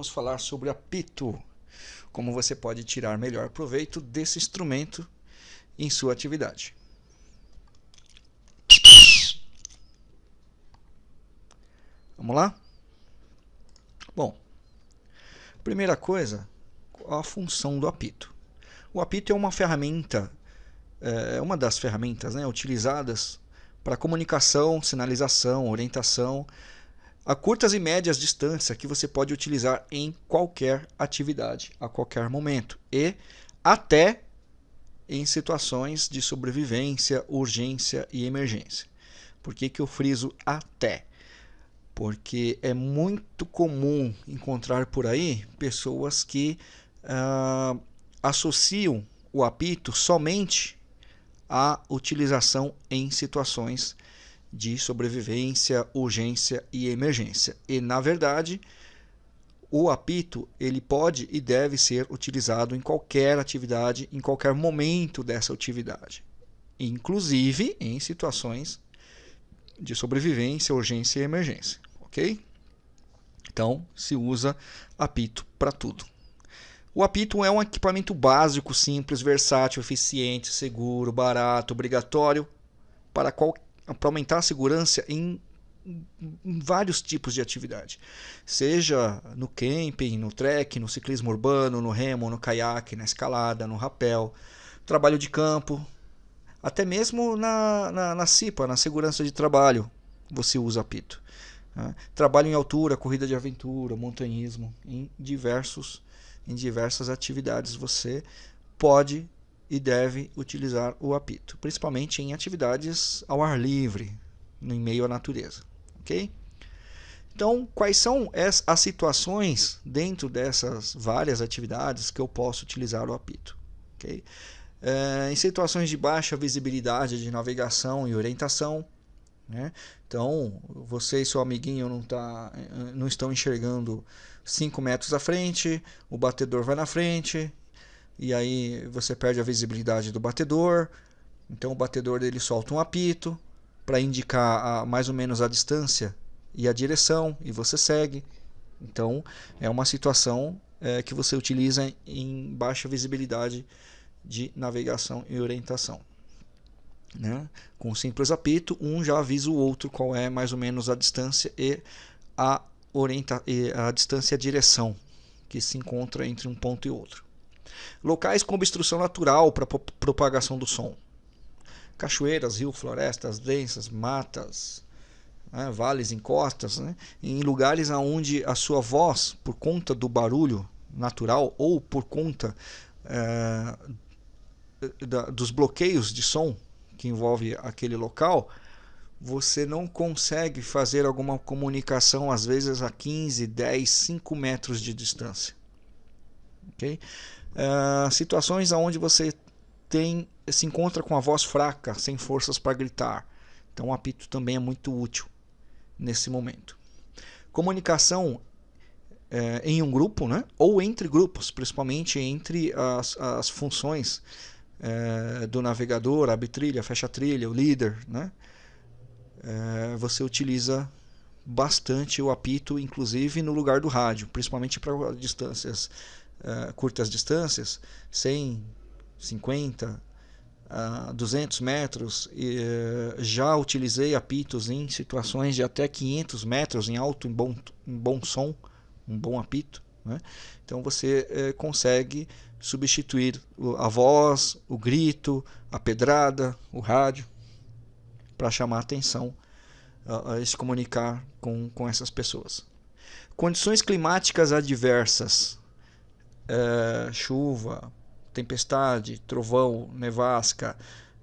vamos falar sobre apito. Como você pode tirar melhor proveito desse instrumento em sua atividade. Vamos lá? Bom, primeira coisa, a função do apito. O apito é uma ferramenta, é uma das ferramentas né, utilizadas para comunicação, sinalização, orientação a curtas e médias distâncias que você pode utilizar em qualquer atividade, a qualquer momento e até em situações de sobrevivência, urgência e emergência. Por que, que eu friso até? Porque é muito comum encontrar por aí pessoas que uh, associam o apito somente à utilização em situações de sobrevivência, urgência e emergência. E na verdade, o apito ele pode e deve ser utilizado em qualquer atividade, em qualquer momento dessa atividade, inclusive em situações de sobrevivência, urgência e emergência, ok? Então se usa apito para tudo. O apito é um equipamento básico, simples, versátil, eficiente, seguro, barato, obrigatório para qualquer para aumentar a segurança em, em, vários tipos de atividade, seja no camping, no trek, no ciclismo urbano, no remo, no caiaque, na escalada, no rapel, trabalho de campo, até mesmo na, na, na CIPA, na segurança de trabalho, você usa apito. Né? Trabalho em altura, corrida de aventura, montanhismo, em diversos em diversas atividades você pode e deve utilizar o apito, principalmente em atividades ao ar livre, em meio à natureza. Ok? Então, quais são as situações dentro dessas várias atividades que eu posso utilizar o apito? Okay? É, em situações de baixa visibilidade de navegação e orientação, né? então você e seu amiguinho não, tá, não estão enxergando 5 metros à frente, o batedor vai na frente e aí você perde a visibilidade do batedor. Então o batedor dele solta um apito para indicar a, mais ou menos a distância e a direção e você segue. Então é uma situação é, que você utiliza em baixa visibilidade de navegação e orientação. Né? Com um simples apito, um já avisa o outro qual é mais ou menos a distância e a, orienta e a distância e a direção que se encontra entre um ponto e outro. Locais com obstrução natural para propagação do som. Cachoeiras, rios, florestas densas, matas, né, vales, encostas, né, em lugares onde a sua voz, por conta do barulho natural ou por conta é, da, dos bloqueios de som que envolve aquele local, você não consegue fazer alguma comunicação às vezes a 15, 10, 5 metros de distância. Okay? Uh, situações onde você tem se encontra com a voz fraca, sem forças para gritar. Então o apito também é muito útil nesse momento. Comunicação é, em um grupo, né? ou entre grupos, principalmente entre as, as funções é, do navegador, abre trilha, fecha trilha, o líder. Né? É, você utiliza bastante o apito, inclusive no lugar do rádio, principalmente para distâncias uh, curtas distâncias, 100, 50, uh, 200 metros, e, uh, já utilizei apitos em situações de até 500 metros em alto, em bom, em bom som, um bom apito. Né? Então você eh, consegue substituir a voz, o grito, a pedrada, o rádio, para chamar a atenção e se comunicar com, com essas pessoas. Condições climáticas adversas é, chuva, tempestade, trovão, nevasca,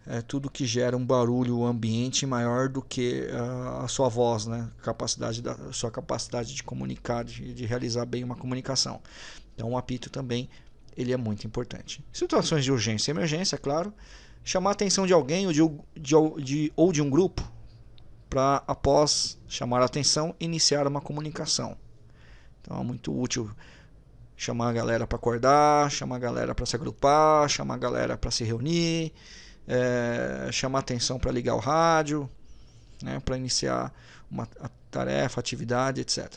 é, tudo que gera um barulho ambiente maior do que a, a sua voz, né? capacidade da sua capacidade de comunicar, de, de, realizar bem uma comunicação. Então, o apito também ele é muito importante. Situações de urgência e emergência, claro, chamar a atenção de alguém ou de, de, de ou de um grupo para, após chamar a atenção, iniciar uma comunicação. Então, é muito útil chamar a galera para acordar, chamar a galera para se agrupar, chamar a galera para se reunir, é, chamar atenção para ligar o rádio, né, para iniciar uma tarefa, atividade, etc.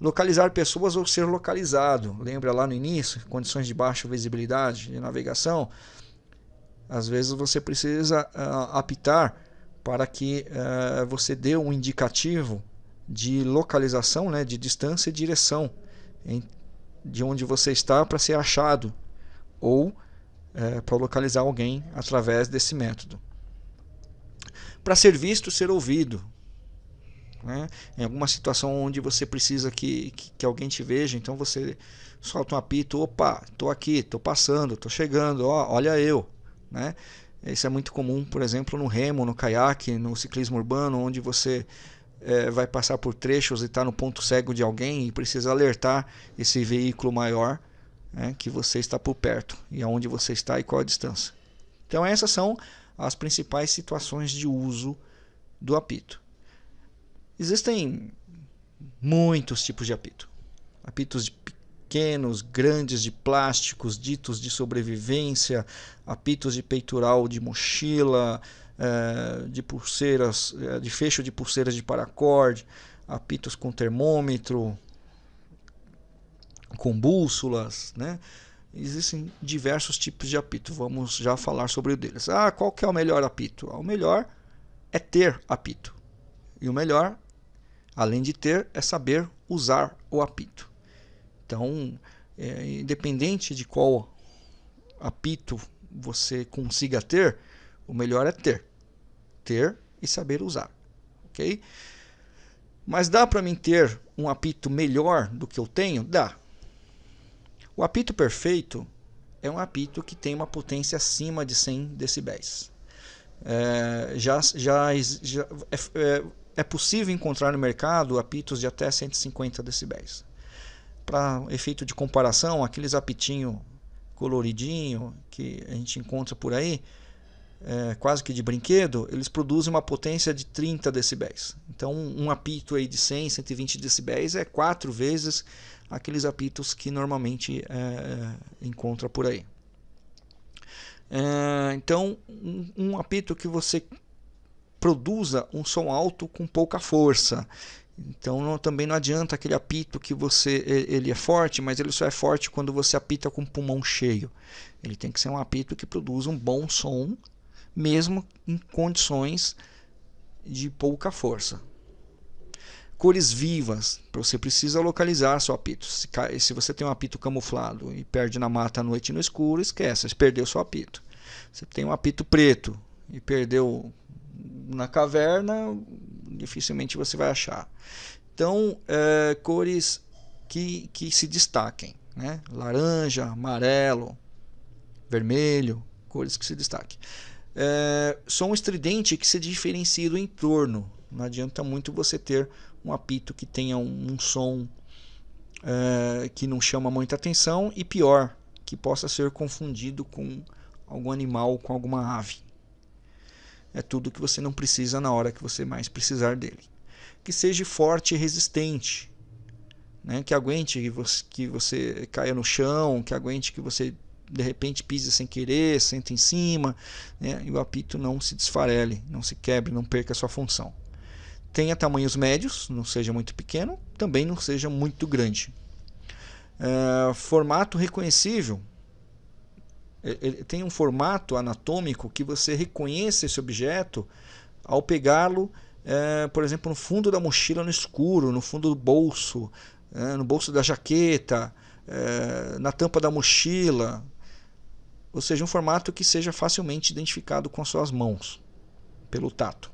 Localizar pessoas ou ser localizado. Lembra lá no início, condições de baixa visibilidade de navegação? Às vezes você precisa uh, apitar para que uh, você dê um indicativo de localização, né, de distância e direção de onde você está para ser achado ou uh, para localizar alguém através desse método. Para ser visto, ser ouvido. Né? Em alguma situação onde você precisa que, que, que alguém te veja, então você solta um apito, opa, estou aqui, estou passando, estou chegando, ó, olha eu. Né? Isso é muito comum, por exemplo, no remo, no caiaque, no ciclismo urbano, onde você é, vai passar por trechos e está no ponto cego de alguém e precisa alertar esse veículo maior né, que você está por perto e aonde você está e qual a distância. Então essas são as principais situações de uso do apito. Existem muitos tipos de apito. Apitos de pequenos, grandes de plásticos, ditos de sobrevivência, apitos de peitoral de mochila, é, de pulseiras, é, de fecho de pulseiras de paracorde, apitos com termômetro, com bússolas, né? Existem diversos tipos de apito. Vamos já falar sobre o deles. Ah, qual que é o melhor apito? O melhor é ter apito. E o melhor, além de ter, é saber usar o apito. Então, é, independente de qual apito você consiga ter, o melhor é ter. Ter e saber usar. Ok? Mas dá para mim ter um apito melhor do que eu tenho? Dá. O apito perfeito é um apito que tem uma potência acima de 100 decibéis. É, já, já, já é, é, é possível encontrar no mercado apitos de até 150 decibéis para efeito de comparação, aqueles apitinho coloridinho que a gente encontra por aí, é, quase que de brinquedo, eles produzem uma potência de 30 decibéis. Então, um apito aí de 100, 120 decibéis é quatro vezes aqueles apitos que normalmente é, encontra por aí. É, então, um, um apito que você produza um som alto com pouca força. Então não, também não adianta aquele apito que você ele é forte, mas ele só é forte quando você apita com o pulmão cheio. Ele tem que ser um apito que produza um bom som, mesmo em condições de pouca força. Cores vivas, você precisa localizar seu apito. Se, se você tem um apito camuflado e perde na mata à noite no escuro, esquece, você perdeu seu apito. Você tem um apito preto e perdeu na caverna, dificilmente você vai achar. Então, é, cores que, que se destaquem, né? laranja, amarelo, vermelho, cores que se destaquem. É, som estridente que se diferencie do entorno. Não adianta muito você ter um apito que tenha um, um som é, que não chama muita atenção e pior, que possa ser confundido com algum animal, com alguma ave é tudo que você não precisa na hora que você mais precisar dele. Que seja forte e resistente, né? que aguente que você, que você caia no chão, que aguente que você de repente pise sem querer, sente em cima, né? e o apito não se desfarele, não se quebre, não perca sua função. Tenha tamanhos médios, não seja muito pequeno, também não seja muito grande. Uh, formato reconhecível, ele tem um formato anatômico que você reconhece esse objeto ao pegá-lo, é, por exemplo, no fundo da mochila no escuro, no fundo do bolso, é, no bolso da jaqueta, é, na tampa da mochila. Ou seja, um formato que seja facilmente identificado com as suas mãos, pelo tato.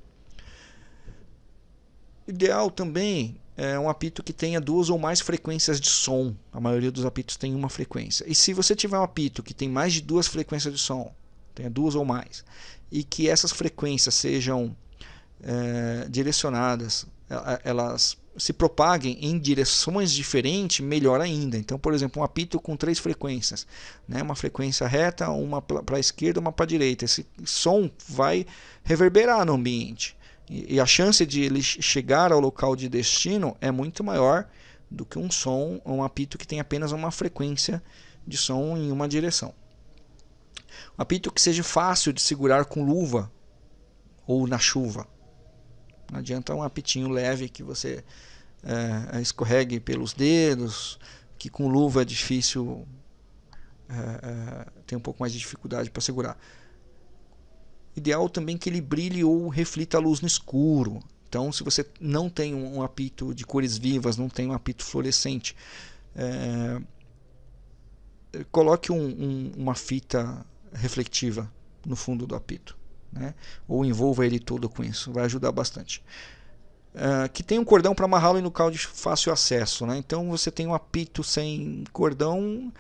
Ideal também é um apito que tenha duas ou mais frequências de som. A maioria dos apitos tem uma frequência. E se você tiver um apito que tem mais de duas frequências de som, tenha duas ou mais, e que essas frequências sejam é, direcionadas, elas se propaguem em direções diferentes, melhor ainda. Então, por exemplo, um apito com três frequências, né? uma frequência reta, uma para a esquerda, uma para a direita. Esse som vai reverberar no ambiente. E, a chance de ele chegar ao local de destino é muito maior do que um som, um apito que tem apenas uma frequência de som em uma direção. Um apito que seja fácil de segurar com luva ou na chuva. Não adianta um apitinho leve que você é, escorregue pelos dedos, que com luva é difícil, é, é, tem um pouco mais de dificuldade para segurar. Ideal também que ele brilhe ou reflita a luz no escuro. Então, se você não tem um apito de cores vivas, não tem um apito fluorescente, é, coloque um, um, uma fita reflectiva no fundo do apito. Né? Ou envolva ele todo com isso, vai ajudar bastante. Uh, que tem um cordão para amarrá-lo em local de fácil acesso. Né? Então você tem um apito sem cordão,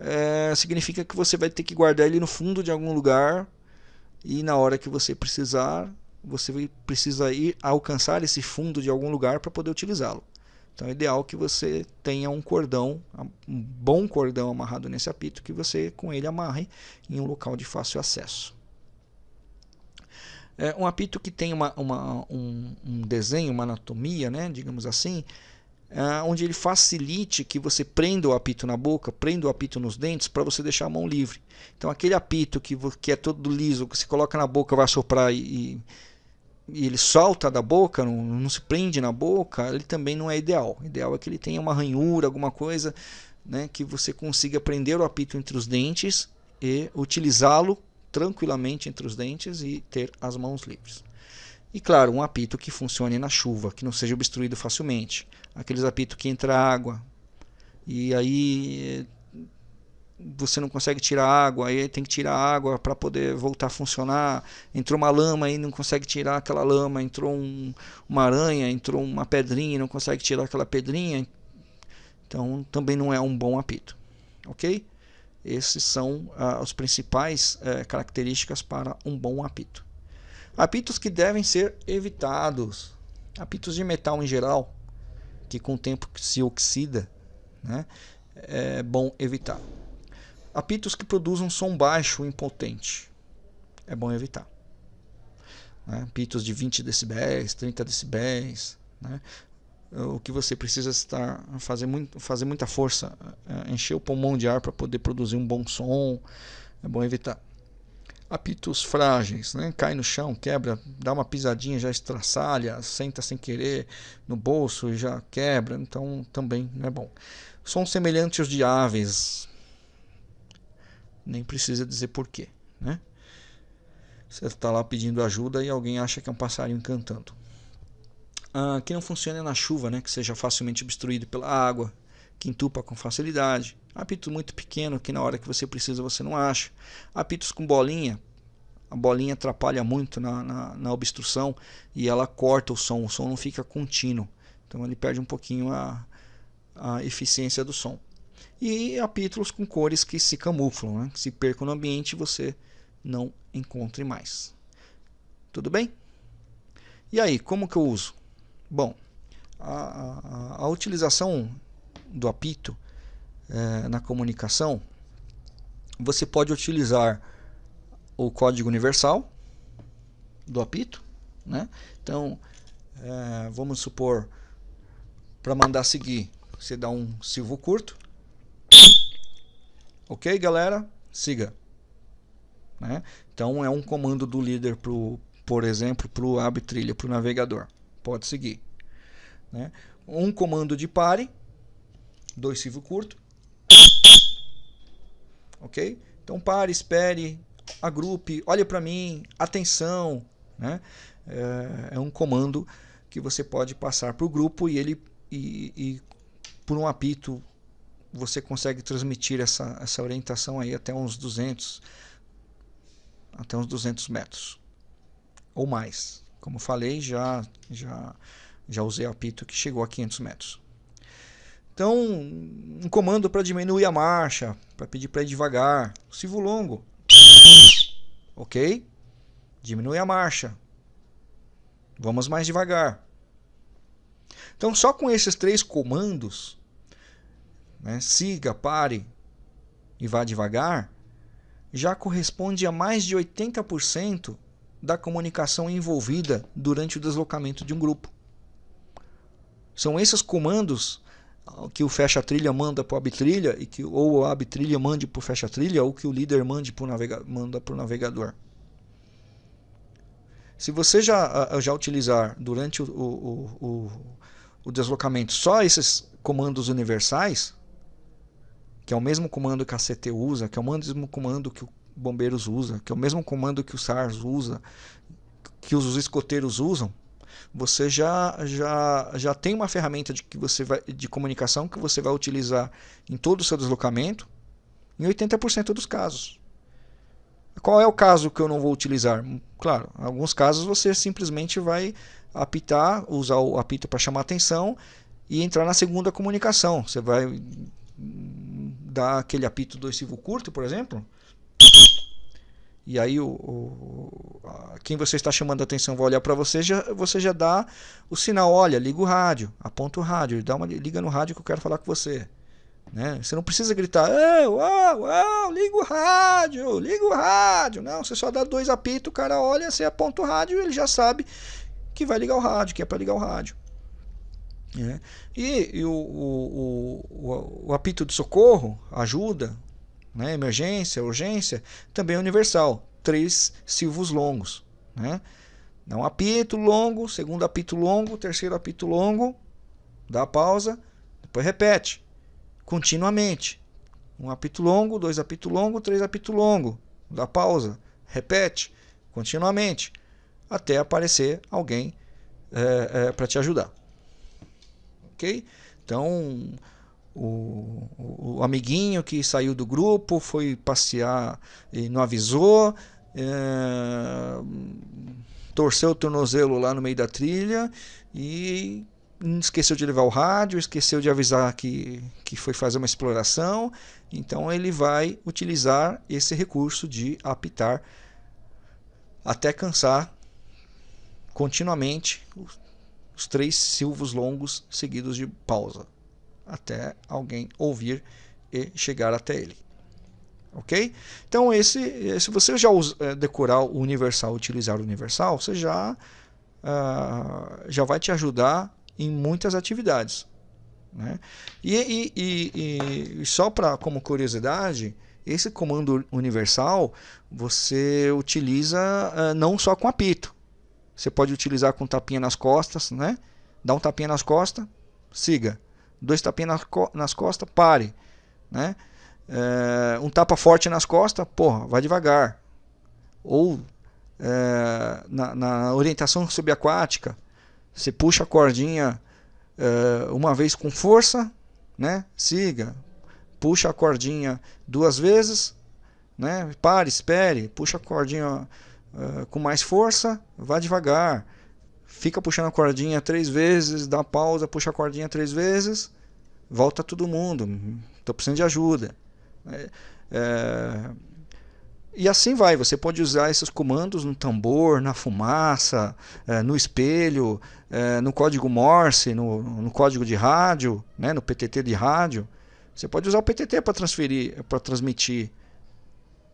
é, significa que você vai ter que guardar ele no fundo de algum lugar e na hora que você precisar, você precisa ir alcançar esse fundo de algum lugar para poder utilizá-lo. Então é ideal que você tenha um cordão, um bom cordão amarrado nesse apito, que você com ele amarre em um local de fácil acesso. É um apito que tem uma, uma um, um, desenho, uma anatomia, né, digamos assim, é onde ele facilite que você prenda o apito na boca, prenda o apito nos dentes para você deixar a mão livre. Então aquele apito que, que é todo liso, que você coloca na boca, vai soprar e, e ele solta da boca, não, não, se prende na boca, ele também não é ideal. O ideal é que ele tenha uma ranhura, alguma coisa, né, que você consiga prender o apito entre os dentes e utilizá-lo tranquilamente entre os dentes e ter as mãos livres. E claro, um apito que funcione na chuva, que não seja obstruído facilmente. Aqueles apitos que entra água e aí você não consegue tirar água, aí tem que tirar água para poder voltar a funcionar. Entrou uma lama e não consegue tirar aquela lama, entrou um, uma aranha, entrou uma pedrinha e não consegue tirar aquela pedrinha. Então também não é um bom apito, ok? Esses são ah, as principais eh, características para um bom apito. Apitos que devem ser evitados. Apitos de metal em geral, que com o tempo se oxida, né? é bom evitar. Apitos que produzam som baixo e impotente. É bom evitar. Né? Apitos de 20 decibéis, 30 decibéis. Né? O que você precisa estar fazer, muito, fazer muita força, é, encher o pulmão de ar para poder produzir um bom som. É bom evitar. Apitos frágeis, né? cai no chão, quebra, dá uma pisadinha, já estraçalha, senta sem querer no bolso e já quebra, então também não é bom. Sons semelhantes aos de aves, nem precisa dizer porquê. Né? Você está lá pedindo ajuda e alguém acha que é um passarinho cantando. Ah, que não funcione na chuva, né? que seja facilmente obstruído pela água, que entupa com facilidade. Apito muito pequeno que na hora que você precisa você não acha. Apitos com bolinha, a bolinha atrapalha muito na, na, na, obstrução e ela corta o som, o som não fica contínuo. Então ele perde um pouquinho a, a eficiência do som e apítulos com cores que se camuflam, né? se percam no ambiente você não encontre mais. Tudo bem? E aí, como que eu uso? Bom, a, a, a utilização do apito é, na comunicação, você pode utilizar o código universal do apito, né? Então, é, vamos supor, para mandar seguir, você dá um silvo curto, Ok, galera? Siga. Né? Então é um comando do líder, pro, por exemplo, para o abre trilha, para o navegador. Pode seguir. Né? Um comando de pare, dois silvo curto. Ok? Então pare, espere, agrupe, olhe para mim, atenção. Né? É, é, um comando que você pode passar para o grupo e ele e, e por um apito você consegue transmitir essa, essa orientação aí até uns 200 até uns 200 metros ou mais como falei já já já usei apito que chegou a 500 metros. Então um comando para diminuir a marcha para pedir para ir devagar. Silvo longo. Ok? Diminui a marcha. Vamos mais devagar. Então só com esses três comandos né, siga, pare e vá devagar, já corresponde a mais de 80% da comunicação envolvida durante o deslocamento de um grupo. São esses comandos que o fecha-trilha manda para o abtrilha e que ou o abtrilha mande para o fecha-trilha ou que o líder mande pro navega, manda para o navegador. Se você já, já utilizar durante o, o, o, o deslocamento só esses comandos universais, que é o mesmo comando que a CT usa, que é o mesmo comando que o Bombeiros usa, que é o mesmo comando que o SARS usa, que os escoteiros usam, você já, já, já tem uma ferramenta de, que você vai, de comunicação que você vai utilizar em todo o seu deslocamento em 80% dos casos. Qual é o caso que eu não vou utilizar? Claro, em alguns casos você simplesmente vai apitar, usar o apito para chamar atenção e entrar na segunda comunicação. Você vai dar aquele apito do curto, por exemplo, e aí o, o quem você está chamando a atenção vai olhar para você, já, você já dá o sinal, olha, liga o rádio, aponta o rádio, dá uma liga no rádio que eu quero falar com você. Né? Você não precisa gritar, uau, uau, liga o rádio, liga o rádio. Não, você só dá dois apitos, o cara olha, você aponta o rádio ele já sabe que vai ligar o rádio, que é para ligar o rádio. É. E, e o, o, o, o, apito de socorro, ajuda, né? emergência, urgência, também é universal. Três silvos longos. Né? Dá um apito longo, segundo apito longo, terceiro apito longo, dá pausa, depois repete continuamente. Um apito longo, dois apito longo, três apito longo, dá pausa, repete continuamente, até aparecer alguém é, é, para te ajudar. Ok? Então, o, o, amiguinho que saiu do grupo foi passear e não avisou, é, torceu o tornozelo lá no meio da trilha e esqueceu de levar o rádio, esqueceu de avisar que, que foi fazer uma exploração, então ele vai utilizar esse recurso de apitar até cansar continuamente os, os três silvos longos seguidos de pausa até alguém ouvir e chegar até ele. Ok? Então, esse, se você já é, decorar o universal, utilizar o universal, você já, uh, já vai te ajudar em muitas atividades. Né? E, e, e, e só para como curiosidade, esse comando universal você utiliza uh, não só com apito. Você pode utilizar com tapinha nas costas, né? Dá um tapinha nas costas, siga dois tapinhas nas, co nas costas, pare. Né? É, um tapa forte nas costas, porra, vai devagar. Ou é, na, na, orientação subaquática, você puxa a cordinha é, uma vez com força, né? siga. Puxa a cordinha duas vezes, né? pare, espere, puxa a cordinha é, com mais força, vá devagar fica puxando a cordinha três vezes, dá pausa, puxa a cordinha três vezes, volta todo mundo, estou precisando de ajuda. É, é, e assim vai, você pode usar esses comandos no tambor, na fumaça, é, no espelho, é, no código Morse, no, no, código de rádio, né, no PTT de rádio. Você pode usar o PTT para transferir, para transmitir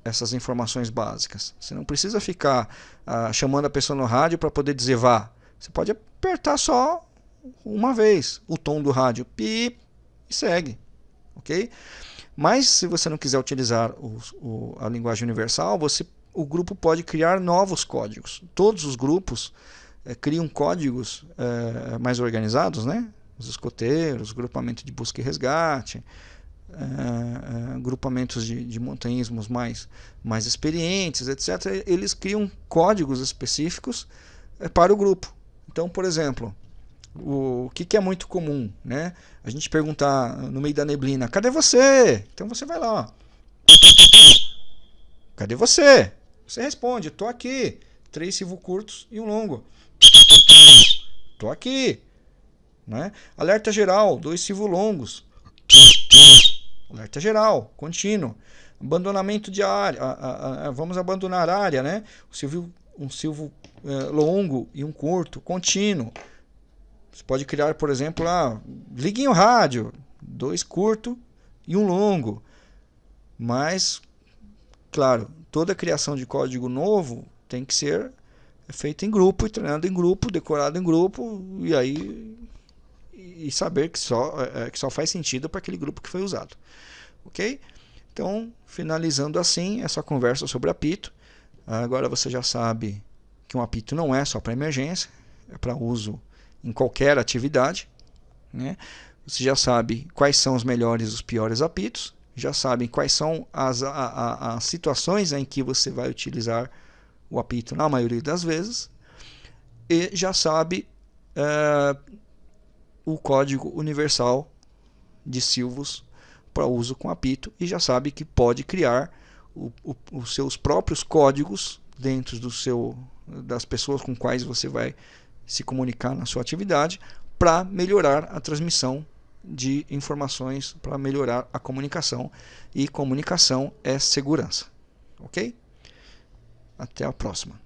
essas informações básicas. Você não precisa ficar ah, chamando a pessoa no rádio para poder dizer vá. Você pode apertar só uma vez o tom do rádio, pi, e segue, ok? Mas se você não quiser utilizar o, o, a linguagem universal, você, o grupo pode criar novos códigos. Todos os grupos é, criam códigos é, mais organizados, né? Os escoteiros, grupamento de busca e resgate, é, grupamentos de, de montanhismos mais, mais experientes, etc. Eles criam códigos específicos para o grupo. Então, por exemplo, o, que, que é muito comum, né? A gente perguntar no meio da neblina, cadê você? Então você vai lá, Cadê você? Você responde, tô aqui. Três silvos curtos e um longo. Tô aqui. Né? Alerta geral, dois silvos longos. Alerta geral, contínuo. Abandonamento de área. A, a, a, vamos abandonar a área, né? O silvio, um silvo uh, longo e um curto, contínuo. Você pode criar, por exemplo, lá, liguem o rádio, dois curto e um longo. Mas, claro, toda criação de código novo tem que ser feita em grupo, e treinado em grupo, decorado em grupo, e aí e saber que só, é, que só faz sentido para aquele grupo que foi usado. Ok? Então, finalizando assim essa conversa sobre apito, agora você já sabe que um apito não é só para emergência, é para uso em qualquer atividade. Né? Você já sabe quais são os melhores e os piores apitos, já sabem quais são as, a, a, as situações em que você vai utilizar o apito na maioria das vezes, e já sabe é, o código universal de silvos para uso com apito e já sabe que pode criar o, o, os seus próprios códigos dentro do seu, das pessoas com quais você vai se comunicar na sua atividade para melhorar a transmissão de informações, para melhorar a comunicação. E comunicação é segurança. Ok? Até a próxima.